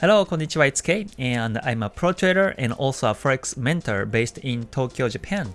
Hello, konnichiwa, it's Kei, and I'm a pro trader and also a forex mentor based in Tokyo, Japan.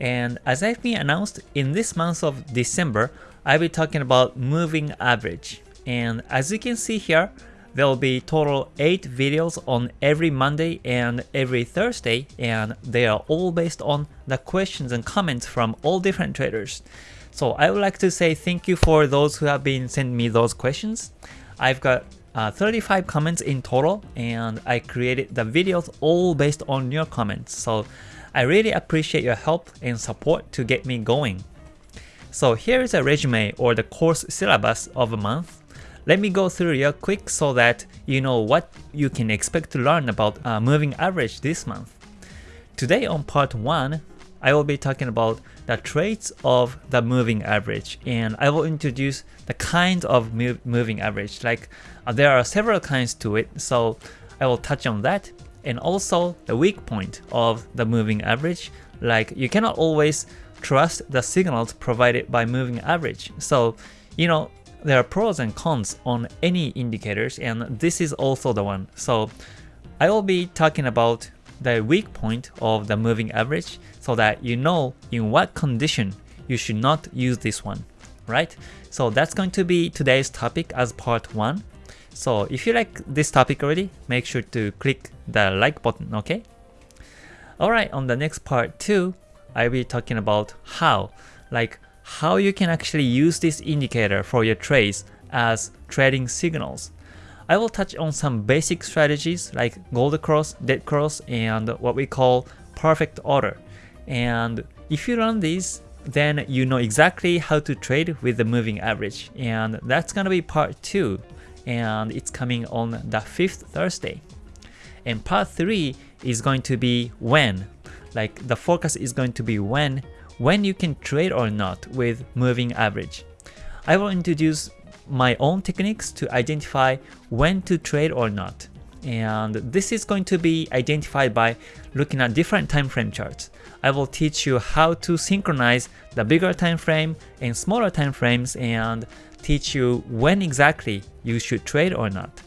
And as I've been announced, in this month of December, I'll be talking about moving average. And as you can see here, there will be total 8 videos on every Monday and every Thursday, and they are all based on the questions and comments from all different traders. So I would like to say thank you for those who have been sending me those questions. I've got uh, 35 comments in total and I created the videos all based on your comments. So I really appreciate your help and support to get me going. So here is a resume or the course syllabus of a month. Let me go through real quick so that you know what you can expect to learn about uh, moving average this month. Today on part 1, I will be talking about the traits of the moving average and I will introduce the kinds of move, moving average. Like uh, there are several kinds to it so I will touch on that and also the weak point of the moving average. Like you cannot always trust the signals provided by moving average. So you know there are pros and cons on any indicators and this is also the one. So I will be talking about the weak point of the moving average so that you know in what condition you should not use this one, right? So that's going to be today's topic as part 1. So if you like this topic already, make sure to click the like button, okay? Alright, on the next part 2, I'll be talking about how, like how you can actually use this indicator for your trades as trading signals. I will touch on some basic strategies like gold cross, dead cross, and what we call perfect order. And if you run these, then you know exactly how to trade with the moving average. And that's gonna be part 2, and it's coming on the 5th Thursday. And part 3 is going to be when. Like the focus is going to be when, when you can trade or not with moving average. I will introduce my own techniques to identify when to trade or not. And this is going to be identified by looking at different time frame charts. I will teach you how to synchronize the bigger time frame and smaller time frames and teach you when exactly you should trade or not.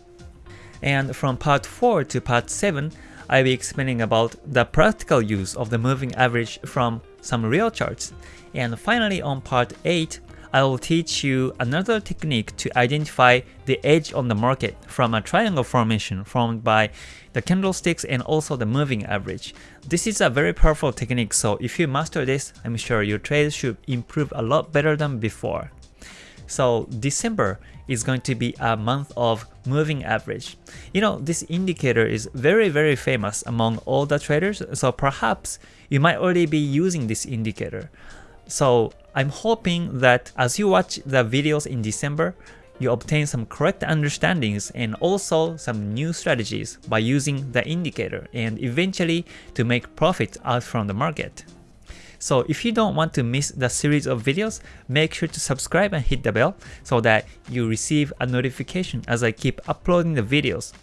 And from part 4 to part 7, I'll be explaining about the practical use of the moving average from some real charts. And finally on part 8, I will teach you another technique to identify the edge on the market from a triangle formation formed by the candlesticks and also the moving average. This is a very powerful technique so if you master this, I'm sure your trades should improve a lot better than before. So December is going to be a month of moving average. You know, this indicator is very very famous among all the traders, so perhaps you might already be using this indicator. So I'm hoping that as you watch the videos in December, you obtain some correct understandings and also some new strategies by using the indicator and eventually to make profit out from the market. So if you don't want to miss the series of videos, make sure to subscribe and hit the bell so that you receive a notification as I keep uploading the videos.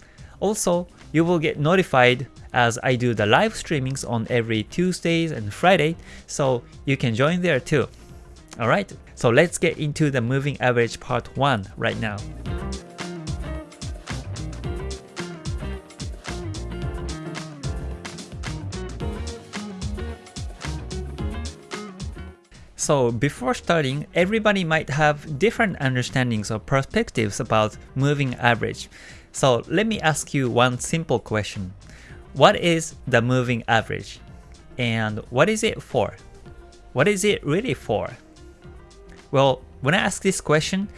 Also, you will get notified as I do the live streamings on every Tuesdays and Friday, so you can join there too. Alright, so let's get into the moving average part 1 right now. So before starting, everybody might have different understandings or perspectives about moving average. So let me ask you one simple question. What is the moving average? And what is it for? What is it really for? Well, when I ask this question,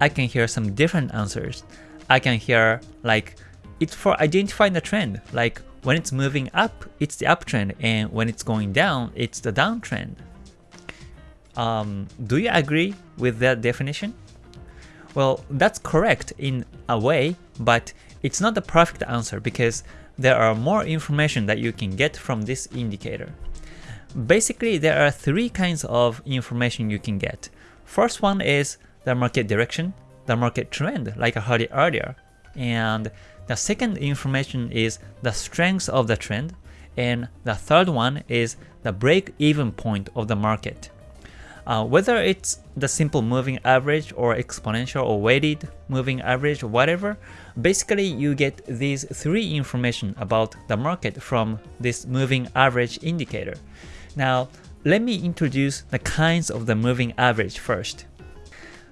I can hear some different answers. I can hear like, it's for identifying the trend, like when it's moving up, it's the uptrend, and when it's going down, it's the downtrend. Um, do you agree with that definition? Well, that's correct in a way, but it's not the perfect answer because there are more information that you can get from this indicator. Basically, there are three kinds of information you can get. First one is the market direction, the market trend, like I heard it earlier. And the second information is the strength of the trend. And the third one is the break-even point of the market. Uh, whether it's the simple moving average or exponential or weighted moving average or whatever, basically you get these three information about the market from this moving average indicator. Now, let me introduce the kinds of the moving average first.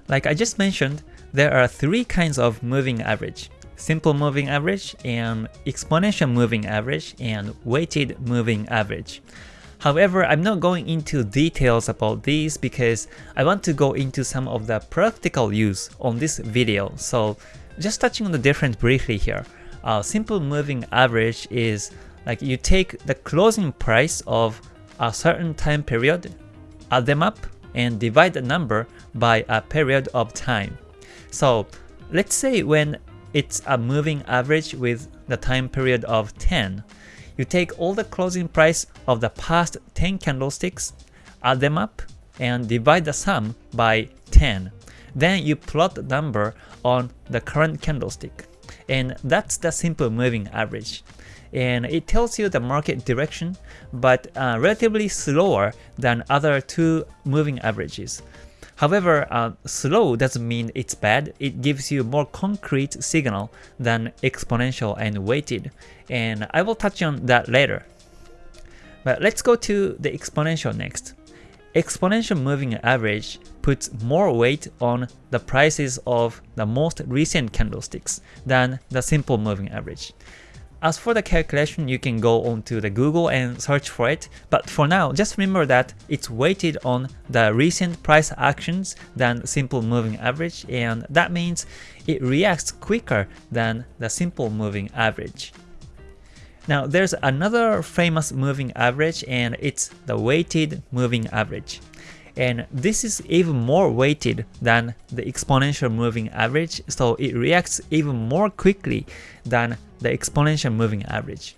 Like I just mentioned, there are three kinds of moving average. Simple moving average and exponential moving average and weighted moving average. However, I'm not going into details about these because I want to go into some of the practical use on this video. So just touching on the difference briefly here. Uh, simple moving average is like you take the closing price of a certain time period, add them up, and divide the number by a period of time. So let's say when it's a moving average with the time period of 10, you take all the closing price of the past 10 candlesticks, add them up, and divide the sum by 10. Then you plot the number on the current candlestick. And that's the simple moving average. And it tells you the market direction, but uh, relatively slower than other two moving averages. However, uh, slow doesn't mean it's bad, it gives you more concrete signal than exponential and weighted, and I will touch on that later. But let's go to the exponential next. Exponential moving average puts more weight on the prices of the most recent candlesticks than the simple moving average. As for the calculation, you can go onto the Google and search for it, but for now, just remember that it's weighted on the recent price actions than simple moving average, and that means it reacts quicker than the simple moving average. Now there's another famous moving average and it's the weighted moving average. And this is even more weighted than the exponential moving average, so it reacts even more quickly than the exponential moving average.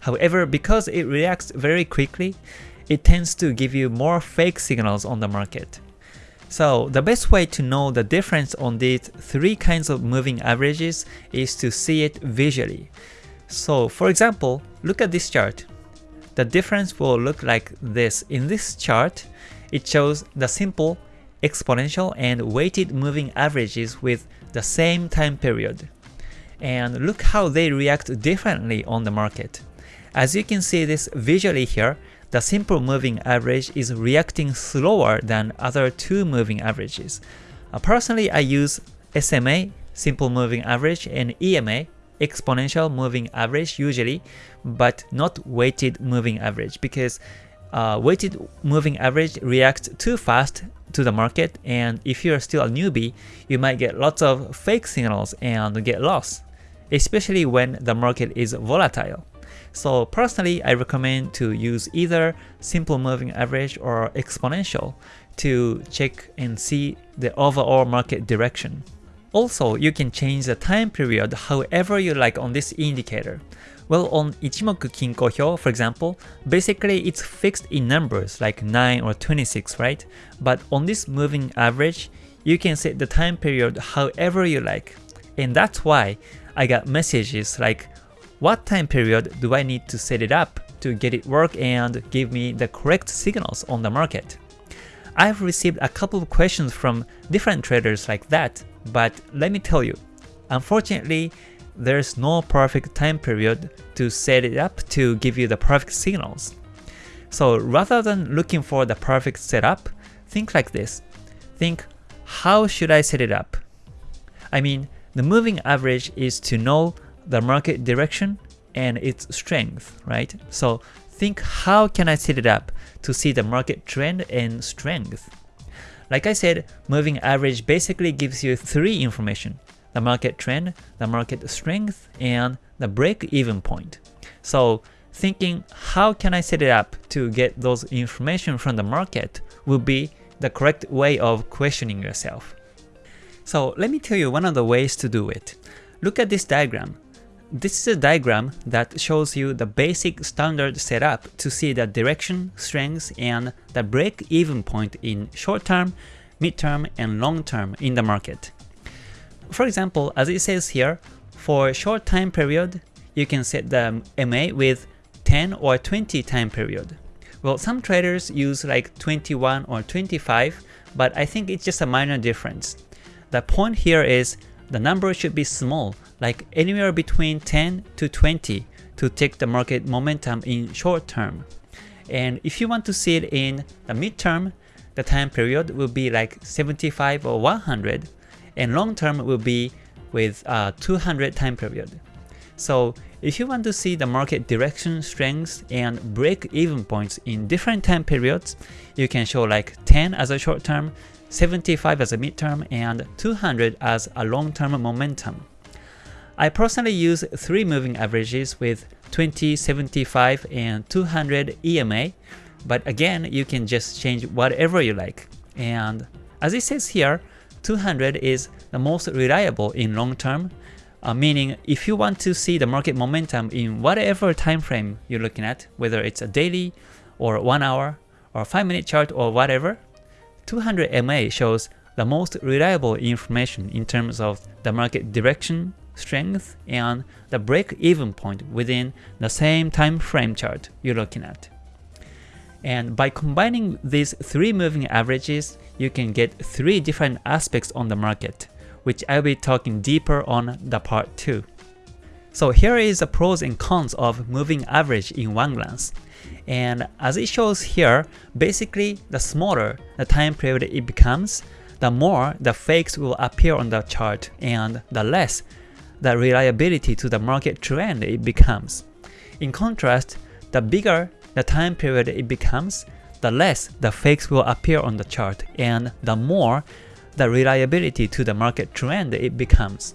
However, because it reacts very quickly, it tends to give you more fake signals on the market. So the best way to know the difference on these three kinds of moving averages is to see it visually. So for example, look at this chart. The difference will look like this. In this chart, it shows the simple, exponential, and weighted moving averages with the same time period and look how they react differently on the market. As you can see this visually here, the simple moving average is reacting slower than other two moving averages. Uh, personally, I use SMA, simple moving average, and EMA, exponential moving average usually, but not weighted moving average because uh, weighted moving average reacts too fast to the market and if you're still a newbie, you might get lots of fake signals and get lost especially when the market is volatile. So personally, I recommend to use either simple moving average or exponential to check and see the overall market direction. Also, you can change the time period however you like on this indicator. Well, on Ichimoku Kinko Hyo, for example, basically it's fixed in numbers like 9 or 26, right? But on this moving average, you can set the time period however you like. And that's why I got messages like, what time period do I need to set it up to get it work and give me the correct signals on the market? I've received a couple of questions from different traders like that, but let me tell you, unfortunately, there's no perfect time period to set it up to give you the perfect signals. So rather than looking for the perfect setup, think like this. Think, how should I set it up? I mean, the moving average is to know the market direction and its strength, right? So think how can I set it up to see the market trend and strength? Like I said, moving average basically gives you three information, the market trend, the market strength, and the break-even point. So thinking how can I set it up to get those information from the market will be the correct way of questioning yourself. So let me tell you one of the ways to do it. Look at this diagram. This is a diagram that shows you the basic standard setup to see the direction, strength, and the break-even point in short-term, mid-term, and long-term in the market. For example, as it says here, for short time period, you can set the MA with 10 or 20 time period. Well, some traders use like 21 or 25, but I think it's just a minor difference. The point here is the number should be small, like anywhere between 10 to 20 to take the market momentum in short term. And if you want to see it in the midterm, the time period will be like 75 or 100, and long term will be with uh, 200 time period. So if you want to see the market direction, strengths, and break-even points in different time periods, you can show like 10 as a short term, 75 as a midterm, and 200 as a long-term momentum. I personally use 3 moving averages with 20, 75, and 200 EMA, but again, you can just change whatever you like. And as it says here, 200 is the most reliable in long term, uh, meaning if you want to see the market momentum in whatever time frame you're looking at, whether it's a daily or 1 hour or 5 minute chart or whatever, 200 MA shows the most reliable information in terms of the market direction, strength, and the break-even point within the same time frame chart you're looking at. And by combining these three moving averages, you can get three different aspects on the market, which I'll be talking deeper on the part 2. So here is the pros and cons of moving average in one glance. And as it shows here, basically the smaller the time period it becomes, the more the fakes will appear on the chart and the less the reliability to the market trend it becomes. In contrast, the bigger the time period it becomes, the less the fakes will appear on the chart and the more the reliability to the market trend it becomes.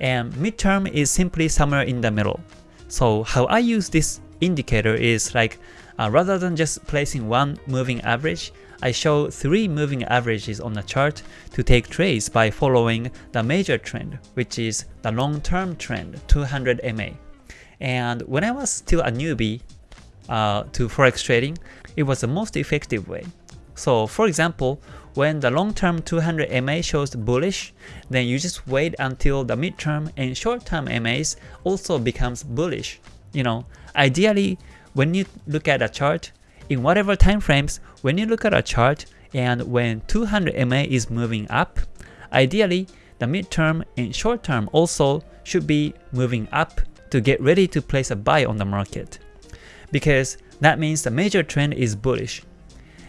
And midterm is simply somewhere in the middle. So how I use this indicator is like uh, rather than just placing one moving average, I show three moving averages on the chart to take trades by following the major trend, which is the long-term trend 200 MA. And when I was still a newbie, uh, to forex trading, it was the most effective way. So for example, when the long-term 200 MA shows bullish, then you just wait until the midterm and short-term MAs also becomes bullish. You know, ideally, when you look at a chart, in whatever time frames, when you look at a chart and when 200 MA is moving up, ideally, the midterm and short-term also should be moving up to get ready to place a buy on the market because that means the major trend is bullish.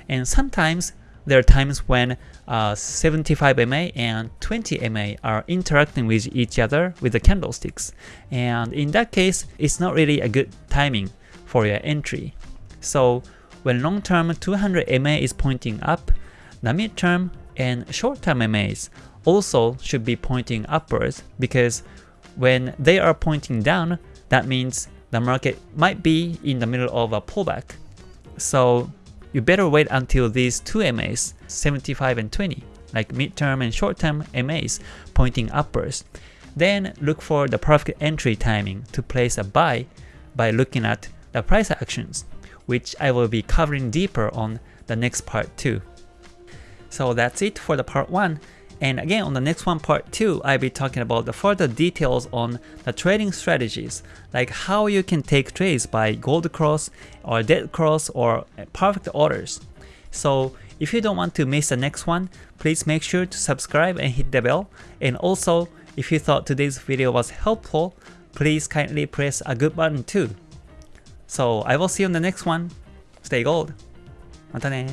And sometimes there are times when uh, 75 MA and 20 MA are interacting with each other with the candlesticks. And in that case, it's not really a good timing for your entry. So when long-term 200 MA is pointing up, the mid-term and short-term MAs also should be pointing upwards because when they are pointing down, that means the market might be in the middle of a pullback. So you better wait until these two MAs, 75 and 20, like midterm and short-term MAs pointing upwards. Then look for the perfect entry timing to place a buy by looking at the price actions, which I will be covering deeper on the next part too. So that's it for the part 1. And again, on the next one, part 2, I'll be talking about the further details on the trading strategies, like how you can take trades by gold cross or dead cross or perfect orders. So if you don't want to miss the next one, please make sure to subscribe and hit the bell. And also, if you thought today's video was helpful, please kindly press a good button too. So I will see you on the next one. Stay gold. またね